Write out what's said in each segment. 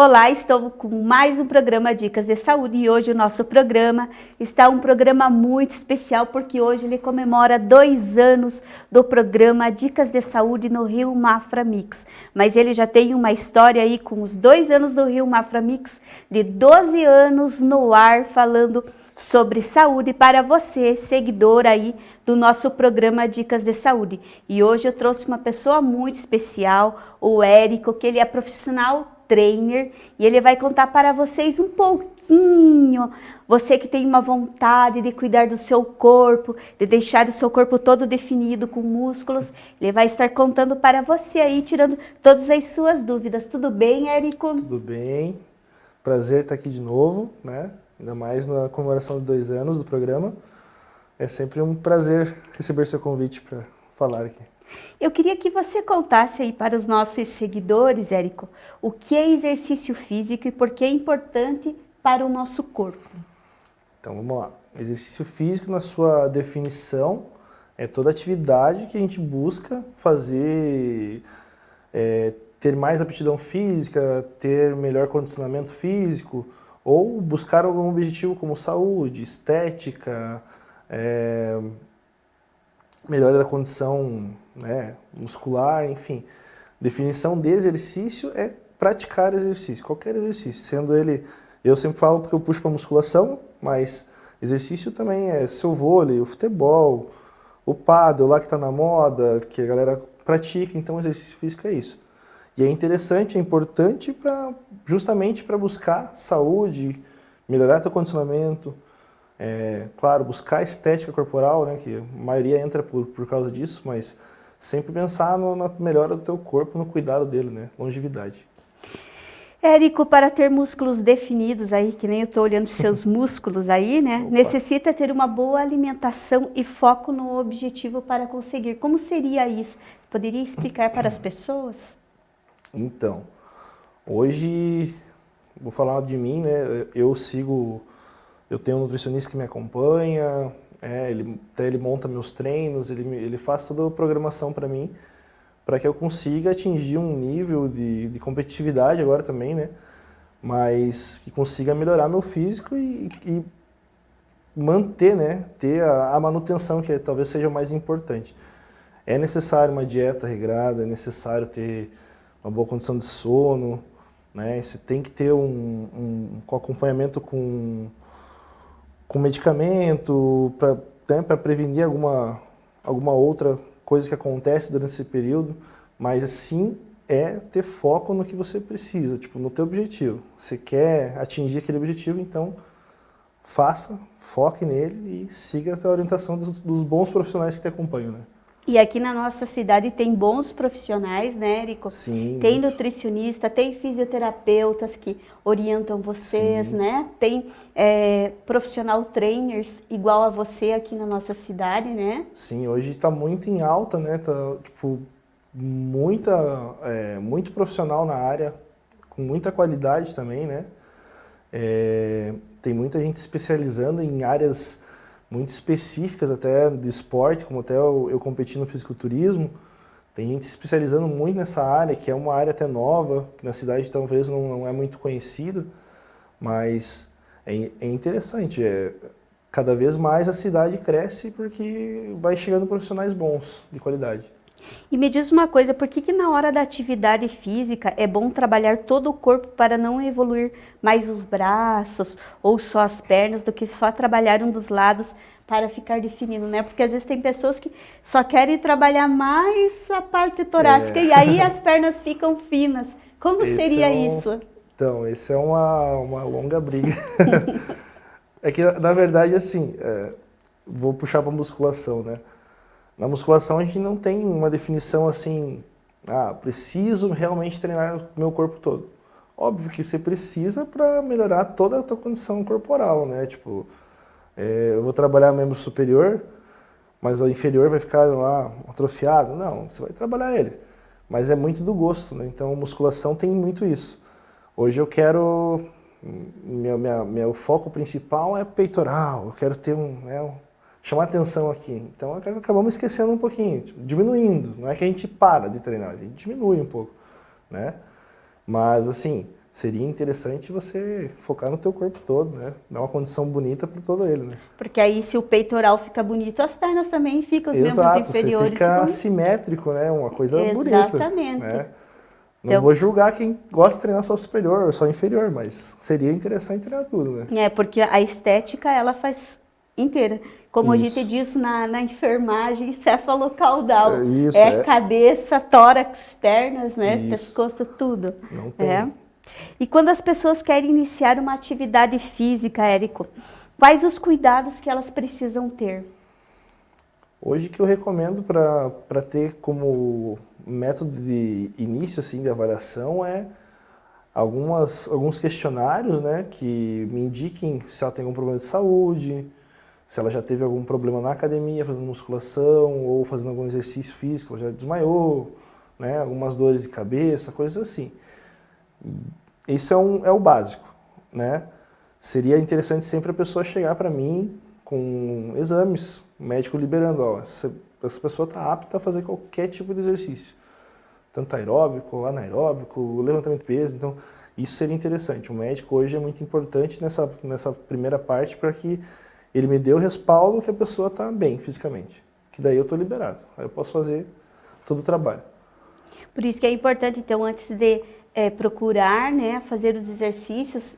Olá, estou com mais um programa Dicas de Saúde e hoje o nosso programa está um programa muito especial porque hoje ele comemora dois anos do programa Dicas de Saúde no Rio Mafra Mix. Mas ele já tem uma história aí com os dois anos do Rio Mafra Mix, de 12 anos no ar falando sobre saúde para você, seguidor aí do nosso programa Dicas de Saúde. E hoje eu trouxe uma pessoa muito especial, o Érico, que ele é profissional trainer e ele vai contar para vocês um pouquinho, você que tem uma vontade de cuidar do seu corpo, de deixar o seu corpo todo definido com músculos, ele vai estar contando para você aí, tirando todas as suas dúvidas. Tudo bem, Érico? Tudo bem, prazer estar aqui de novo, né? Ainda mais na comemoração de dois anos do programa. É sempre um prazer receber seu convite para falar aqui. Eu queria que você contasse aí para os nossos seguidores, Érico, o que é exercício físico e por que é importante para o nosso corpo. Então vamos lá. Exercício físico, na sua definição, é toda atividade que a gente busca fazer, é, ter mais aptidão física, ter melhor condicionamento físico, ou buscar algum objetivo como saúde, estética, é, melhora da condição né, muscular, enfim. Definição de exercício é praticar exercício, qualquer exercício, sendo ele, eu sempre falo porque eu puxo para musculação, mas exercício também é seu vôlei, o futebol, o paddle lá que está na moda, que a galera pratica, então exercício físico é isso. E é interessante, é importante pra, justamente para buscar saúde, melhorar seu condicionamento, é, claro, buscar estética corporal, né, que a maioria entra por, por causa disso, mas sempre pensar no, na melhora do teu corpo, no cuidado dele, né, longevidade. Érico, para ter músculos definidos aí, que nem eu estou olhando seus músculos aí, né? Opa. Necessita ter uma boa alimentação e foco no objetivo para conseguir. Como seria isso? Poderia explicar para as pessoas? Então, hoje, vou falar de mim, né? Eu sigo eu tenho um nutricionista que me acompanha, é, ele, até ele monta meus treinos, ele, ele faz toda a programação para mim, para que eu consiga atingir um nível de, de, competitividade agora também, né? Mas que consiga melhorar meu físico e, e manter, né? Ter a, a manutenção, que talvez seja o mais importante. É necessário uma dieta regrada, é necessário ter uma boa condição de sono, né? Você tem que ter um, um, um acompanhamento com com medicamento, para né, prevenir alguma, alguma outra coisa que acontece durante esse período, mas sim é ter foco no que você precisa, tipo, no teu objetivo. Você quer atingir aquele objetivo, então faça, foque nele e siga a orientação dos, dos bons profissionais que te acompanham, né? E aqui na nossa cidade tem bons profissionais, né, Érico? Sim. Tem nutricionista, tem fisioterapeutas que orientam vocês, Sim. né? Tem é, profissional trainers igual a você aqui na nossa cidade, né? Sim, hoje está muito em alta, né? Tá, tipo, muita, é, muito profissional na área, com muita qualidade também, né? É, tem muita gente especializando em áreas muito específicas até de esporte, como até eu, eu competi no fisiculturismo, tem gente se especializando muito nessa área, que é uma área até nova, que na cidade talvez não, não é muito conhecida, mas é, é interessante, é, cada vez mais a cidade cresce porque vai chegando profissionais bons, de qualidade. E me diz uma coisa, por que, que na hora da atividade física é bom trabalhar todo o corpo para não evoluir mais os braços ou só as pernas do que só trabalhar um dos lados para ficar definido, né? Porque às vezes tem pessoas que só querem trabalhar mais a parte torácica é. e aí as pernas ficam finas. Como esse seria é um... isso? Então, isso é uma, uma longa briga. é que, na verdade, assim, é, vou puxar para musculação, né? Na musculação a gente não tem uma definição assim, ah, preciso realmente treinar o meu corpo todo. Óbvio que você precisa para melhorar toda a tua condição corporal, né? Tipo, é, eu vou trabalhar membro superior, mas o inferior vai ficar lá atrofiado. Não, você vai trabalhar ele. Mas é muito do gosto, né? Então, musculação tem muito isso. Hoje eu quero... Meu, minha, meu foco principal é peitoral, eu quero ter um, né, chamar atenção aqui. Então acabamos esquecendo um pouquinho, tipo, diminuindo. Não é que a gente para de treinar, a gente diminui um pouco, né? Mas assim, seria interessante você focar no teu corpo todo, né? Dar uma condição bonita para todo ele, né? Porque aí se o peitoral fica bonito, as pernas também ficam, os Exato, membros inferiores você fica ficam... simétrico, né? Uma coisa Exatamente. bonita. Exatamente. Né? Não então... vou julgar quem gosta de treinar só superior ou só inferior, mas seria interessante treinar tudo, né? É, porque a estética, ela faz inteira. Como isso. a gente diz na, na enfermagem, cefalocaudal. É, isso, é, é, cabeça, tórax, pernas, né? Isso. Pescoço, tudo. Não tem. É. E quando as pessoas querem iniciar uma atividade física, Érico, quais os cuidados que elas precisam ter? Hoje que eu recomendo para ter como método de início assim, de avaliação é algumas, alguns questionários né, que me indiquem se ela tem algum problema de saúde, se ela já teve algum problema na academia fazendo musculação ou fazendo algum exercício físico, ela já desmaiou, né, algumas dores de cabeça, coisas assim. Isso é, um, é o básico, né? Seria interessante sempre a pessoa chegar para mim com exames, o médico liberando, ó, essa, essa pessoa está apta a fazer qualquer tipo de exercício, tanto aeróbico, anaeróbico, levantamento de peso, então isso seria interessante. O médico hoje é muito importante nessa, nessa primeira parte para que ele me dê o respaldo que a pessoa está bem fisicamente, que daí eu estou liberado, aí eu posso fazer todo o trabalho. Por isso que é importante, então, antes de é, procurar né, fazer os exercícios.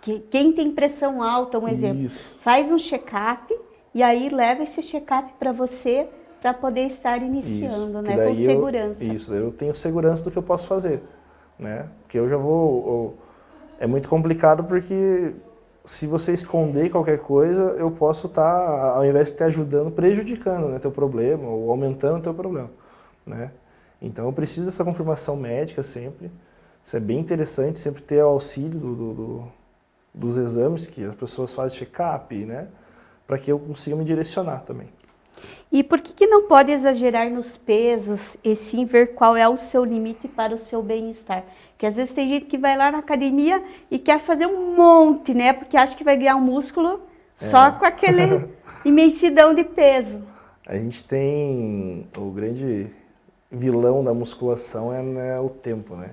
Que, quem tem pressão alta, um exemplo, Isso. faz um check-up e aí leva esse check-up para você para poder estar iniciando, isso, né, com segurança. Eu, isso, eu tenho segurança do que eu posso fazer, né? Porque eu já vou... Eu, é muito complicado porque se você esconder qualquer coisa, eu posso estar, tá, ao invés de estar ajudando, prejudicando né, teu problema ou aumentando teu problema, né? Então eu preciso dessa confirmação médica sempre. Isso é bem interessante, sempre ter o auxílio do, do, do, dos exames que as pessoas fazem check-up, né? Para que eu consiga me direcionar também. E por que, que não pode exagerar nos pesos e sim ver qual é o seu limite para o seu bem-estar? Porque às vezes tem gente que vai lá na academia e quer fazer um monte, né? Porque acha que vai ganhar um músculo só é. com aquele imensidão de peso. A gente tem o grande vilão da musculação é né, o tempo, né?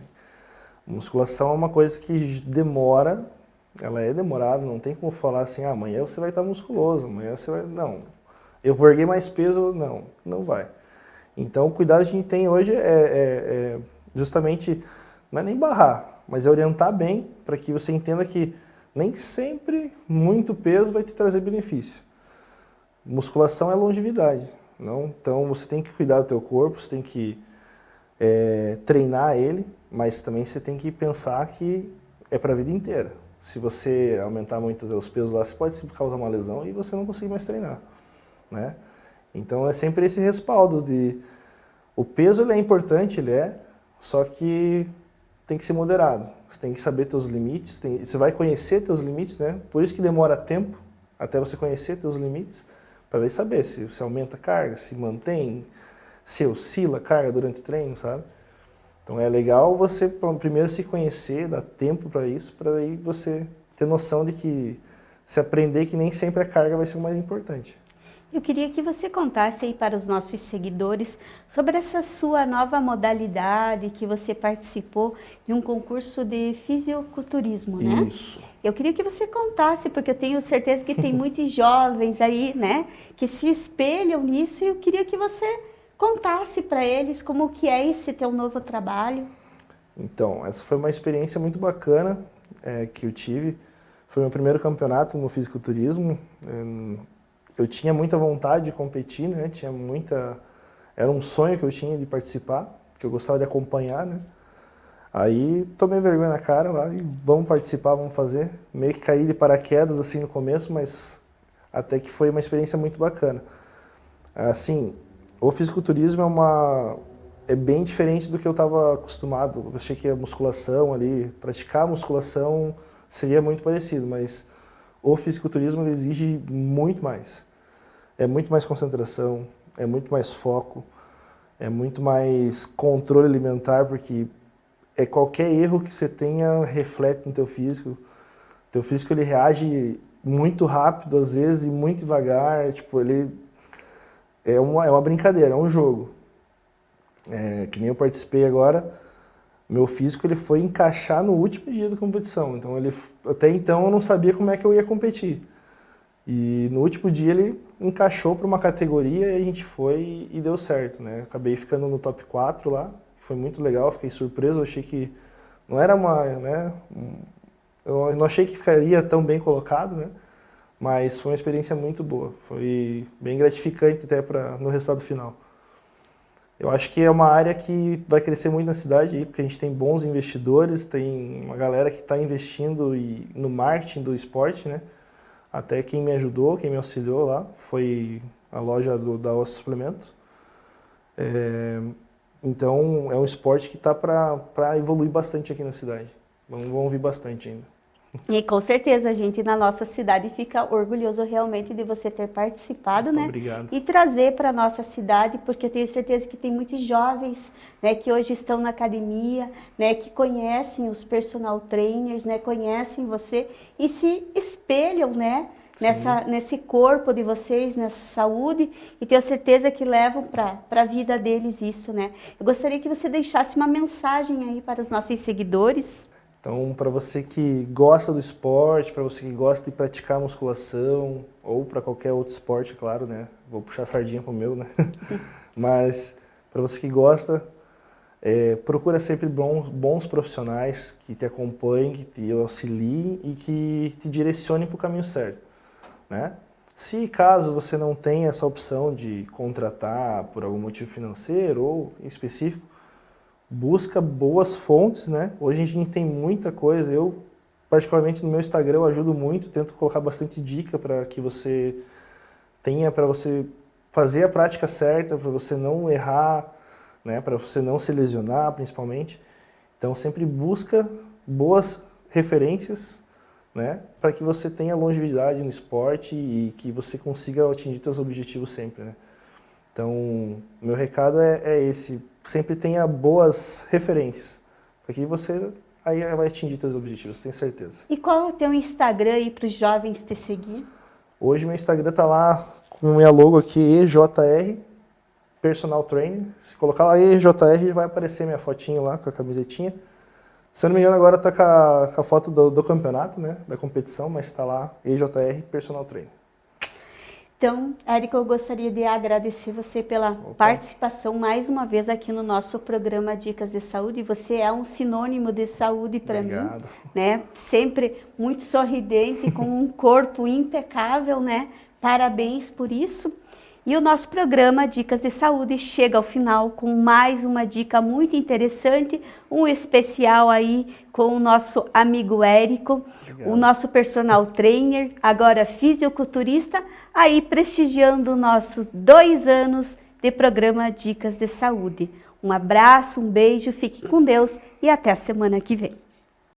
musculação é uma coisa que demora, ela é demorada, não tem como falar assim, ah, amanhã você vai estar musculoso, amanhã você vai... Não. Eu vou erguer mais peso? Não, não vai. Então o cuidado que a gente tem hoje é, é, é justamente, não é nem barrar, mas é orientar bem para que você entenda que nem sempre muito peso vai te trazer benefício. Musculação é longevidade. Não? Então você tem que cuidar do teu corpo, você tem que é, treinar ele, mas também você tem que pensar que é para a vida inteira. Se você aumentar muito os pesos lá, você pode causar uma lesão e você não conseguir mais treinar. Né? Então é sempre esse respaldo de... O peso ele é importante, ele é, só que tem que ser moderado. Você tem que saber teus limites, tem, você vai conhecer teus limites, né? Por isso que demora tempo até você conhecer teus limites para saber se você aumenta a carga, se mantém, se oscila a carga durante o treino, sabe? Então é legal você primeiro se conhecer, dar tempo para isso, para aí você ter noção de que, se aprender que nem sempre a carga vai ser o mais importante. Eu queria que você contasse aí para os nossos seguidores sobre essa sua nova modalidade que você participou de um concurso de fisiculturismo, né? Isso. Eu queria que você contasse, porque eu tenho certeza que tem muitos jovens aí, né, que se espelham nisso e eu queria que você contasse para eles como que é esse teu novo trabalho. Então, essa foi uma experiência muito bacana é, que eu tive. Foi meu primeiro campeonato no fisiculturismo. É, eu tinha muita vontade de competir, né? Tinha muita... Era um sonho que eu tinha de participar, que eu gostava de acompanhar, né? Aí tomei vergonha na cara lá e vamos participar, vamos fazer. Meio que caí de paraquedas assim no começo, mas até que foi uma experiência muito bacana. Assim, o fisiculturismo é uma é bem diferente do que eu estava acostumado. Eu achei que a musculação ali, praticar a musculação seria muito parecido, mas o fisiculturismo exige muito mais é muito mais concentração, é muito mais foco, é muito mais controle alimentar, porque é qualquer erro que você tenha reflete no teu físico. Teu físico ele reage muito rápido às vezes e muito devagar, tipo, ele é uma, é uma brincadeira, é um jogo. É, que nem eu participei agora, meu físico ele foi encaixar no último dia da competição. Então ele até então eu não sabia como é que eu ia competir. E no último dia ele encaixou para uma categoria e a gente foi e deu certo, né? Acabei ficando no top 4 lá, foi muito legal, fiquei surpreso, achei que não era uma, né, eu não achei que ficaria tão bem colocado, né? Mas foi uma experiência muito boa, foi bem gratificante até para no resultado final. Eu acho que é uma área que vai crescer muito na cidade, aí, porque a gente tem bons investidores, tem uma galera que está investindo e, no marketing do esporte, né? Até quem me ajudou, quem me auxiliou lá, foi a loja do, da Osso Suplementos. É, então, é um esporte que está para evoluir bastante aqui na cidade. Vamos, vamos ouvir bastante ainda. E com certeza a gente na nossa cidade fica orgulhoso realmente de você ter participado, Muito né? Obrigado. E trazer para a nossa cidade, porque eu tenho certeza que tem muitos jovens, né, que hoje estão na academia, né, que conhecem os personal trainers, né, conhecem você e se espelham, né, nessa, nesse corpo de vocês, nessa saúde, e tenho certeza que levam para a vida deles isso, né? Eu gostaria que você deixasse uma mensagem aí para os nossos seguidores. Então, para você que gosta do esporte, para você que gosta de praticar musculação, ou para qualquer outro esporte, claro, né? Vou puxar a sardinha pro meu, né? Mas, para você que gosta, é, procura sempre bons, bons profissionais que te acompanhem, que te auxiliem e que te direcionem para o caminho certo, né? Se caso você não tenha essa opção de contratar por algum motivo financeiro ou específico, busca boas fontes, né? Hoje a gente tem muita coisa, eu particularmente no meu Instagram eu ajudo muito, tento colocar bastante dica para que você tenha, para você fazer a prática certa, para você não errar, né? Para você não se lesionar principalmente. Então sempre busca boas referências, né? Para que você tenha longevidade no esporte e que você consiga atingir seus objetivos sempre, né? Então, meu recado é, é esse, sempre tenha boas referências, porque você aí vai atingir seus objetivos, tenho certeza. E qual é o teu Instagram aí para os jovens te seguir? Hoje meu Instagram está lá com minha logo aqui, EJR, Personal Trainer. Se colocar lá EJR, vai aparecer minha fotinho lá com a camisetinha. Se eu não me engano, agora está com, com, a foto do, do campeonato, né, da competição, mas está lá EJR Personal Trainer. Então, Érica, eu gostaria de agradecer você pela Opa. participação mais uma vez aqui no nosso programa Dicas de Saúde. Você é um sinônimo de saúde para mim, né? Sempre muito sorridente, com um corpo impecável, né? Parabéns por isso. E o nosso programa Dicas de Saúde chega ao final com mais uma dica muito interessante, um especial aí com o nosso amigo Érico, Obrigado. o nosso personal trainer, agora fisioculturista, aí prestigiando nossos dois anos de programa Dicas de Saúde. Um abraço, um beijo, fique com Deus e até a semana que vem.